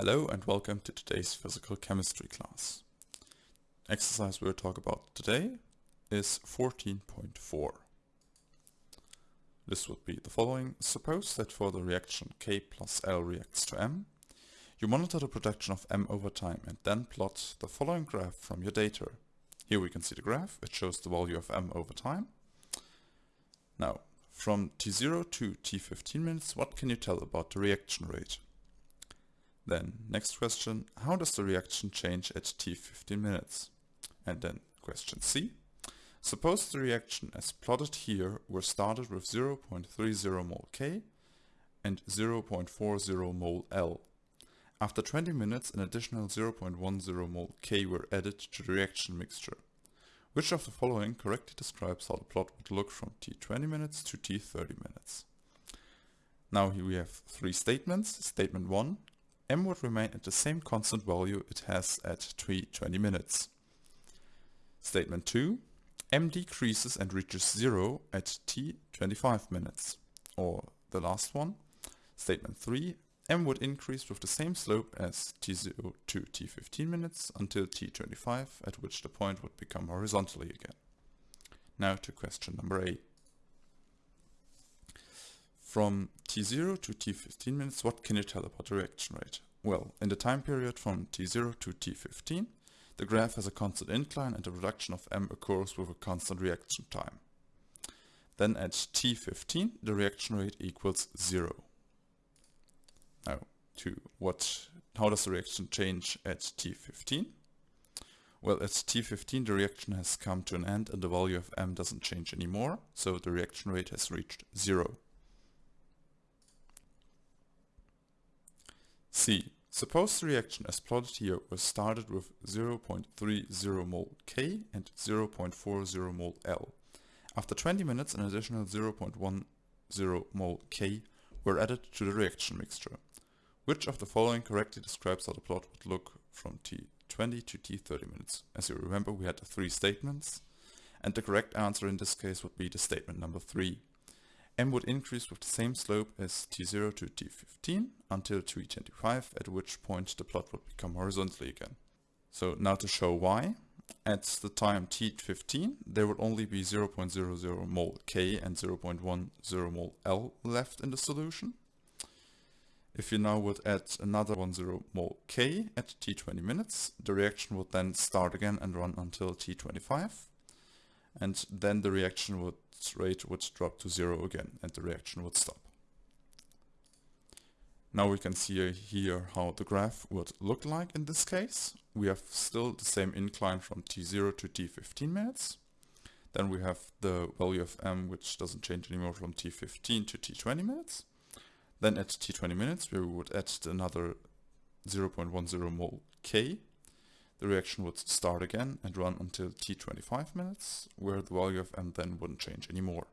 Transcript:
Hello and welcome to today's physical chemistry class. Exercise we'll talk about today is 14.4. This would be the following. Suppose that for the reaction K plus L reacts to M, you monitor the production of M over time and then plot the following graph from your data. Here we can see the graph. It shows the value of M over time. Now, from T0 to T15 minutes, what can you tell about the reaction rate? Then next question, how does the reaction change at t15 minutes? And then question C, suppose the reaction as plotted here were started with 0.30 mol K and 0.40 mol L. After 20 minutes an additional 0.10 mol K were added to the reaction mixture. Which of the following correctly describes how the plot would look from t20 minutes to t30 minutes? Now here we have three statements. Statement 1, m would remain at the same constant value it has at t20 minutes. Statement 2, m decreases and reaches 0 at t25 minutes. Or the last one, statement 3, m would increase with the same slope as t0 to t15 minutes until t25 at which the point would become horizontally again. Now to question number A. From t0 to t15 minutes, what can you tell about the reaction rate? Well, in the time period from t0 to t15, the graph has a constant incline and the reduction of m occurs with a constant reaction time. Then at t15, the reaction rate equals 0. Now, to what, how does the reaction change at t15? Well, at t15 the reaction has come to an end and the value of m doesn't change anymore, so the reaction rate has reached 0. C. Suppose the reaction as plotted here was started with 0.30 mol K and 0.40 mol L. After 20 minutes an additional 0.10 mol K were added to the reaction mixture. Which of the following correctly describes how the plot would look from T20 to T30 minutes? As you remember we had three statements and the correct answer in this case would be the statement number 3 m would increase with the same slope as t0 to t15 until t25, at which point the plot would become horizontally again. So now to show why. At the time t15, there would only be 0.00 mol K and 0.10 mol L left in the solution. If you now would add another 10 mol K at t20 minutes, the reaction would then start again and run until t25. And then the reaction would rate would drop to zero again and the reaction would stop. Now we can see here how the graph would look like in this case. We have still the same incline from t0 to t15 minutes. Then we have the value of m which doesn't change anymore from t15 to t20 minutes. Then at t20 minutes we would add another 0.10 mol k the reaction would start again and run until t25 minutes, where the value of m then wouldn't change anymore.